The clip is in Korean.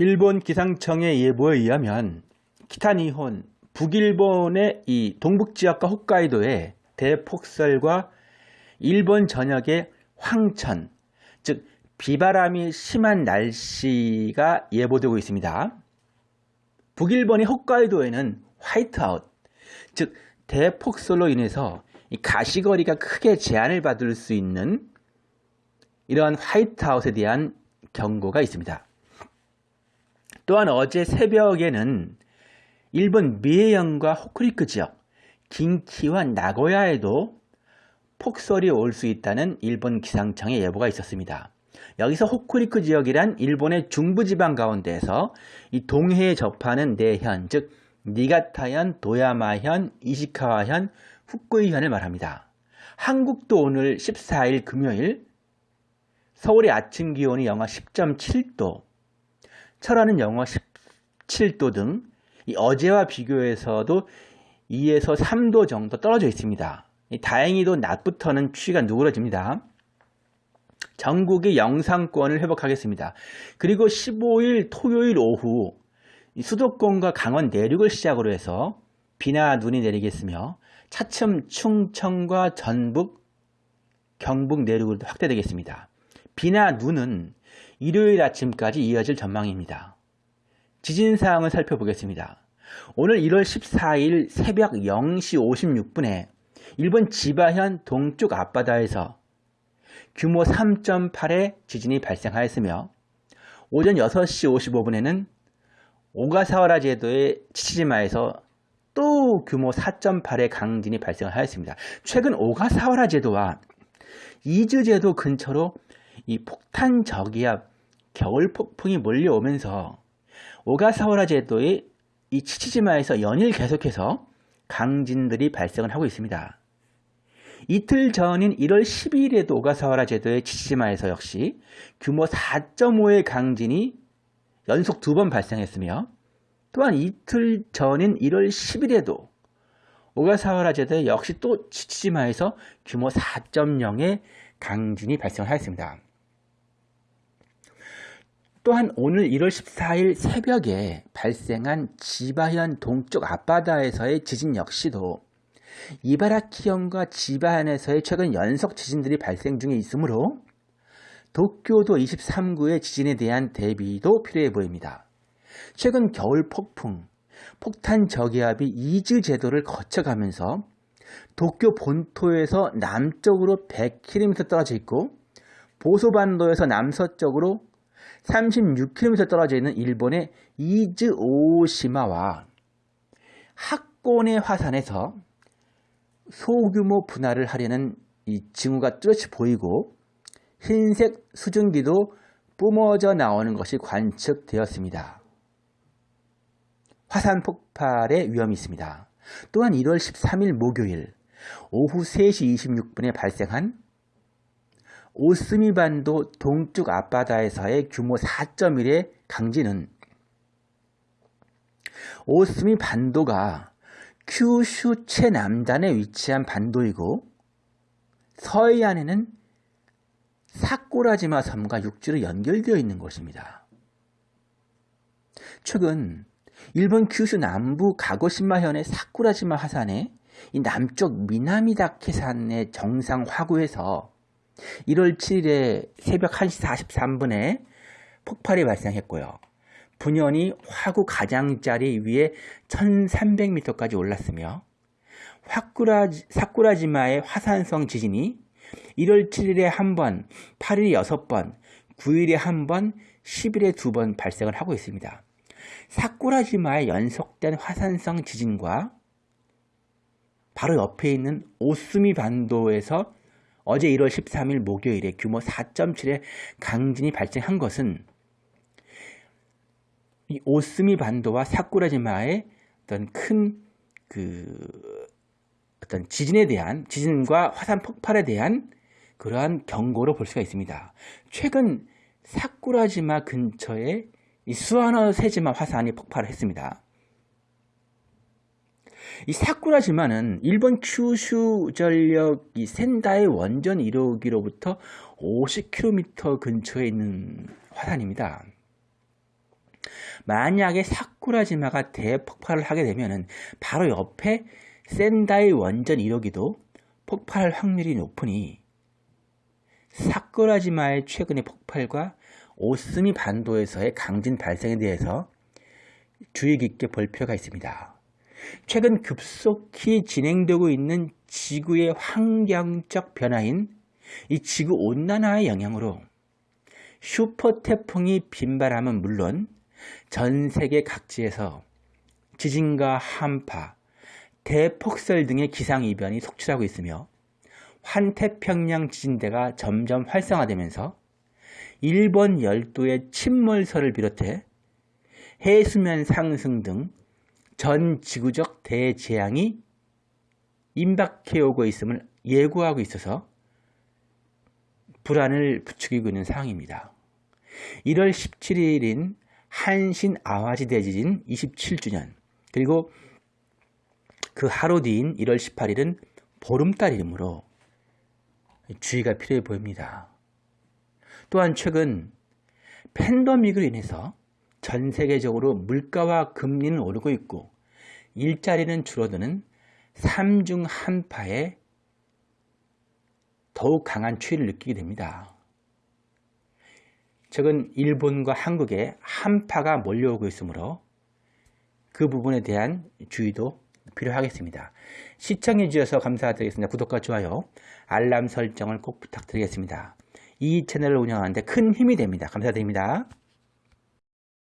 일본 기상청의 예보에 의하면 키타니혼, 북일본의 이 동북지역과 홋카이도에 대폭설과 일본 전역의 황천, 즉 비바람이 심한 날씨가 예보되고 있습니다. 북일본의 홋카이도에는 화이트아웃, 즉 대폭설로 인해서 가시거리가 크게 제한을 받을 수 있는 이러한 화이트아웃에 대한 경고가 있습니다. 또한 어제 새벽에는 일본 미에현과 호쿠리쿠 지역, 긴키와 나고야에도 폭설이 올 수 있다는 일본 기상청의 예보가 있었습니다. 여기서 호쿠리쿠 지역이란 일본의 중부지방 가운데에서 이 동해에 접하는 내현, 즉 니가타현, 도야마현, 이시카와현, 후쿠이현을 말합니다. 한국도 오늘 14일 금요일 서울의 아침 기온이 영하 10.7도, 철원은 영하 17도 등 어제와 비교해서도 2에서 3도 정도 떨어져 있습니다. 다행히도 낮부터는 추위가 누그러집니다. 전국의 영상권을 회복하겠습니다. 그리고 15일 토요일 오후 수도권과 강원 내륙을 시작으로 해서 비나 눈이 내리겠으며 차츰 충청과 전북, 경북 내륙으로 확대되겠습니다. 비나 눈은 일요일 아침까지 이어질 전망입니다. 지진 사항을 살펴보겠습니다. 오늘 1월 14일 새벽 0시 56분에 일본 지바현 동쪽 앞바다에서 규모 3.8의 지진이 발생하였으며 오전 6시 55분에는 오가사와라 제도의 치치지마에서 또 규모 4.8의 강진이 발생하였습니다. 최근 오가사와라 제도와 이즈 제도 근처로 이 폭탄 저기압 겨울 폭풍이 몰려오면서 오가사와라 제도의 이 치치지마에서 연일 계속해서 강진들이 발생을 하고 있습니다. 이틀 전인 1월 12일에도 오가사와라 제도의 치치지마에서 역시 규모 4.5의 강진이 연속 두 번 발생했으며 또한 이틀 전인 1월 10일에도 오가사와라 제도 역시 또 치치지마에서 규모 4.0의 강진이 발생하였습니다. 또한 오늘 1월 14일 새벽에 발생한 지바현 동쪽 앞바다에서의 지진 역시도 이바라키현과 지바현에서의 최근 연속 지진들이 발생 중에 있으므로 도쿄도 23구의 지진에 대한 대비도 필요해 보입니다. 최근 겨울 폭풍, 폭탄 저기압이 이즈 제도를 거쳐가면서 도쿄 본토에서 남쪽으로 100km 떨어져 있고 보소반도에서 남서쪽으로 36km 떨어져 있는 일본의 이즈 오시마와 하코네 화산에서 소규모 분화를 하려는 이 징후가 뚜렷이 보이고 흰색 수증기도 뿜어져 나오는 것이 관측되었습니다. 화산 폭발의 위험이 있습니다. 또한 1월 13일 목요일 오후 3시 26분에 발생한 오스미반도 동쪽 앞바다에서의 규모 4.1의 강진은 오스미 반도가 큐슈 최남단에 위치한 반도이고 서해안에는 사쿠라지마 섬과 육지로 연결되어 있는 곳입니다. 최근 일본 큐슈 남부 가고시마현의 사쿠라지마 화산의 남쪽 미나미다케산의 정상 화구에서 1월 7일에 새벽 1시 43분에 폭발이 발생했고요. 분연이 화구 가장자리 위에 1300m까지 올랐으며 화쿠라지, 사쿠라지마의 화산성 지진이 1월 7일에 한 번, 8일에 6번, 9일에 한 번, 10일에 두 번 발생을 하고 있습니다. 사쿠라지마의 연속된 화산성 지진과 바로 옆에 있는 오스미 반도에서 어제 1월 13일 목요일에 규모 4.7의 강진이 발생한 것은 이 오스미 반도와 사쿠라지마의 어떤 큰 그 어떤 지진에 대한 지진과 화산 폭발에 대한 그러한 경고로 볼 수가 있습니다. 최근 사쿠라지마 근처에 이 수아노 세지마 화산이 폭발했습니다. 이 사쿠라지마는 일본 큐슈 전력 이 센다의 원전 1호기로부터 50km 근처에 있는 화산입니다. 만약에 사쿠라지마가 대폭발을 하게 되면은 바로 옆에 센다이 원전 1호기도 폭발할 확률이 높으니 사쿠라지마의 최근의 폭발과 오스미 반도에서의 강진 발생에 대해서 주의 깊게 볼 필요가 있습니다. 최근 급속히 진행되고 있는 지구의 환경적 변화인 이 지구 온난화의 영향으로 슈퍼 태풍이 빈발함은 물론 전 세계 각지에서 지진과 한파, 대폭설 등의 기상이변이 속출하고 있으며 환태평양 지진대가 점점 활성화되면서 일본 열도의 침몰설을 비롯해 해수면 상승 등 전 지구적 대재앙이 임박해 오고 있음을 예고하고 있어서 불안을 부추기고 있는 상황입니다. 1월 17일인 한신 아와지 대지진 27주년 그리고 그 하루 뒤인 1월 18일은 보름달이므로 주의가 필요해 보입니다. 또한 최근 팬더믹으로 인해서 전 세계적으로 물가와 금리는 오르고 있고 일자리는 줄어드는 삼중 한파에 더욱 강한 추위를 느끼게 됩니다. 최근 일본과 한국에 한파가 몰려오고 있으므로 그 부분에 대한 주의도 필요하겠습니다. 시청해 주셔서 감사드리겠습니다. 구독과 좋아요, 알람 설정을 꼭 부탁드리겠습니다. 이 채널을 운영하는데 큰 힘이 됩니다. 감사드립니다.